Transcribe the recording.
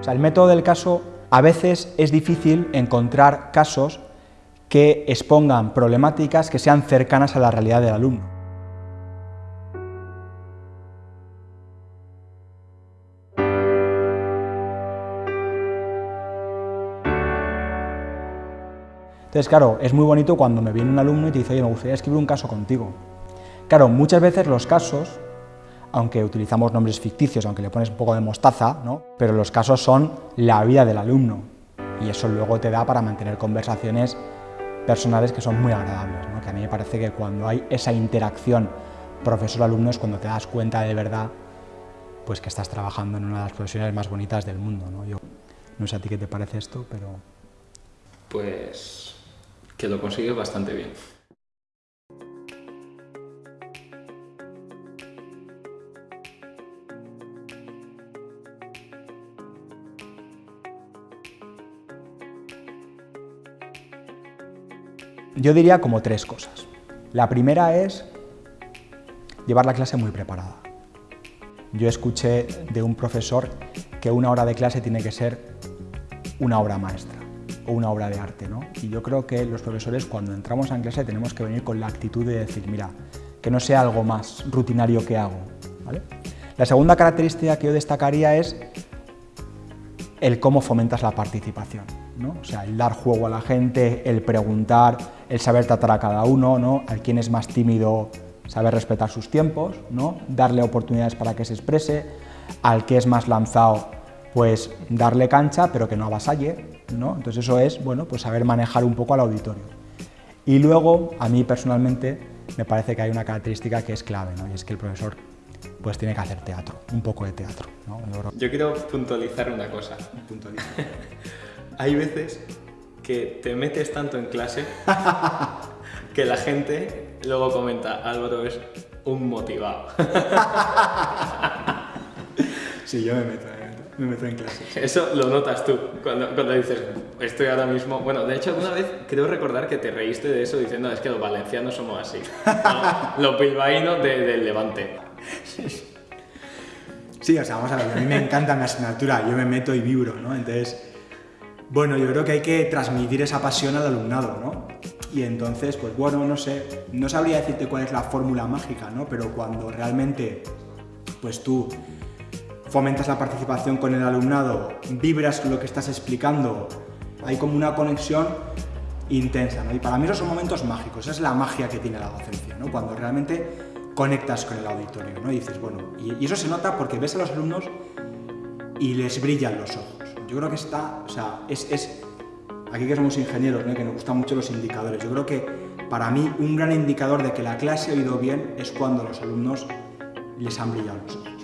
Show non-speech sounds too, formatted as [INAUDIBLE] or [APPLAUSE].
O sea, el método del caso, a veces es difícil encontrar casos que expongan problemáticas que sean cercanas a la realidad del alumno. Entonces, claro, es muy bonito cuando me viene un alumno y te dice, oye, me gustaría escribir un caso contigo. Claro, muchas veces los casos, aunque utilizamos nombres ficticios, aunque le pones un poco de mostaza, ¿no? pero los casos son la vida del alumno y eso luego te da para mantener conversaciones personales que son muy agradables, que a mí me parece que cuando hay esa interacción profesor-alumno es cuando te das cuenta de verdad pues que estás trabajando en una de las profesiones más bonitas del mundo. ¿no? Yo, no sé a ti qué te parece esto, pero... Pues que lo consigues bastante bien. Yo diría como tres cosas. La primera es llevar la clase muy preparada. Yo escuché de un profesor que una hora de clase tiene que ser una obra maestra o una obra de arte. ¿no? Y yo creo que los profesores cuando entramos en clase tenemos que venir con la actitud de decir, mira, que no sea algo más rutinario que hago. La segunda característica que yo destacaría es el cómo fomentas la participación. ¿No? O sea, el dar juego a la gente, el preguntar, el saber tratar a cada uno, ¿no? al quien es más tímido saber respetar sus tiempos, ¿no? darle oportunidades para que se exprese, al que es más lanzado, pues darle cancha, pero que no avasalle, ¿no? Entonces eso es, bueno, pues saber manejar un poco al auditorio. Y luego, a mí personalmente, me parece que hay una característica que es clave, ¿no? Y es que el profesor pues tiene que hacer teatro, un poco de teatro. ¿no? Yo quiero puntualizar una cosa. Hay veces que te metes tanto en clase [LAUGHS] que la gente luego comenta, Álvaro es un motivado. [LAUGHS] sí, yo me meto, me meto, en clase. Eso lo notas tú cuando, cuando, dices, estoy ahora mismo... Bueno, de hecho, alguna vez creo recordar que te reíste de eso diciendo, es que los valencianos somos así. [LAUGHS] los bilbaínos del Levante. Sí, o sea, vamos a ver, a mí me encanta mi asignatura, yo me meto y vibro, ¿no? Entonces, bueno, yo creo que hay que transmitir esa pasión al alumnado, ¿no? Y entonces, pues bueno, no sé, no sabría decirte cuál es la fórmula mágica, ¿no? Pero cuando realmente, pues tú fomentas la participación con el alumnado, vibras lo que estás explicando, hay como una conexión intensa, ¿no? Y para mí esos son momentos mágicos, esa es la magia que tiene la docencia, ¿no? Cuando realmente conectas con el auditorio, ¿no? Y dices, bueno, y, eso se nota porque ves a los alumnos y les brillan los ojos. Yo creo que está, o sea, es, es aquí que somos ingenieros, ¿no? que nos gustan mucho los indicadores, yo creo que para mí un gran indicador de que la clase ha ido bien es cuando los alumnos les han brillado los ojos.